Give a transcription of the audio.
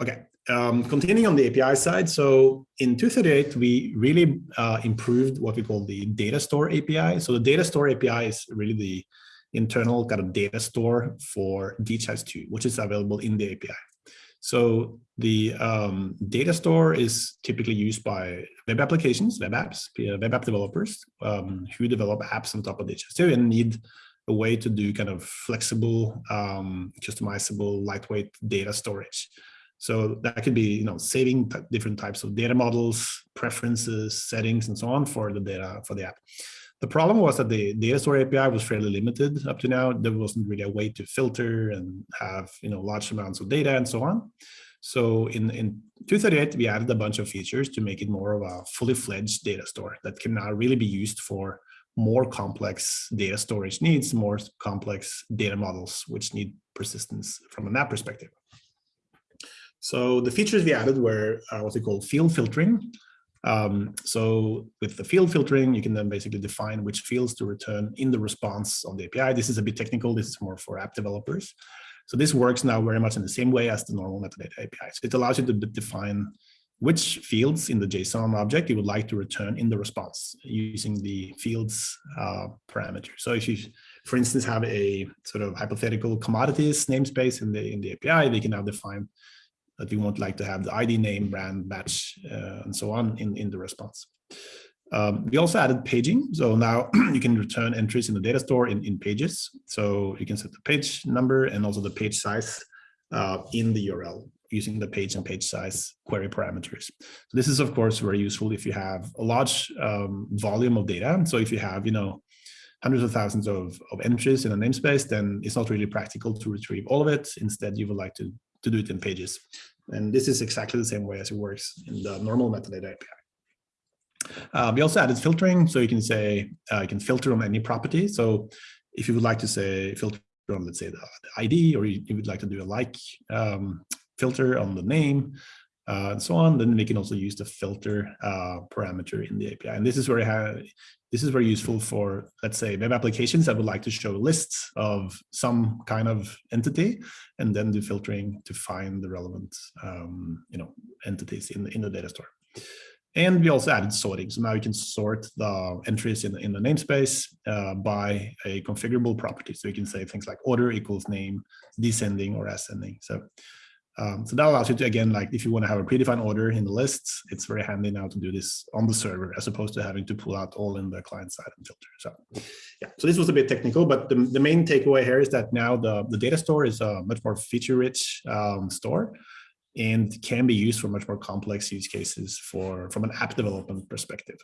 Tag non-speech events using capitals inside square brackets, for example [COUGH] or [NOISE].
Okay, um, continuing on the API side. So in 238, we really uh, improved what we call the data store API. So the data store API is really the internal kind of data store for DHIS2, which is available in the API. So the um, data store is typically used by web applications, web apps, web app developers um, who develop apps on top of DHIS2 and need a way to do kind of flexible, um, customizable, lightweight data storage. So that could be, you know, saving different types of data models, preferences, settings, and so on for the data for the app. The problem was that the data store API was fairly limited up to now. There wasn't really a way to filter and have, you know, large amounts of data and so on. So in, in 238, we added a bunch of features to make it more of a fully fledged data store that can now really be used for more complex data storage needs, more complex data models, which need persistence from a map perspective. So the features we added were uh, what we call field filtering. Um, so with the field filtering, you can then basically define which fields to return in the response of the API. This is a bit technical. This is more for app developers. So this works now very much in the same way as the normal metadata API. So it allows you to define which fields in the JSON object you would like to return in the response using the fields uh, parameter. So if you, for instance, have a sort of hypothetical commodities namespace in the in the API, they can now define that you want like to have the ID name, brand, batch, uh, and so on in, in the response. Um, we also added paging. So now [CLEARS THROAT] you can return entries in the data store in, in pages. So you can set the page number and also the page size uh, in the URL using the page and page size query parameters. So this is, of course, very useful if you have a large um, volume of data. So if you have, you know, hundreds of thousands of, of entries in a namespace, then it's not really practical to retrieve all of it. Instead, you would like to to do it in pages. And this is exactly the same way as it works in the normal metadata API. Uh, we also added filtering, so you can say uh, you can filter on any property. So if you would like to say filter on, let's say, the, the ID, or you, you, would like to do a like um, filter on the name, uh, and so on, then we can also use the filter uh, parameter in the API. And this is where this is very useful for, let's say, web applications that would like to show lists of some kind of entity, and then do filtering to find the relevant, um, you know, entities in the, in the data store. And we also added sorting. So now you can sort the entries in the, in the namespace uh, by a configurable property. So you can say things like order equals name, descending or ascending. So um, so that allows you to, again, like if you want to have a predefined order in the lists, it's very handy now to do this on the server as opposed to having to pull out all in the client side and filter. So yeah, so this was a bit technical, but the, the main takeaway here is that now the, the data store is a much more feature rich um, store and can be used for much more complex use cases for from an app development perspective.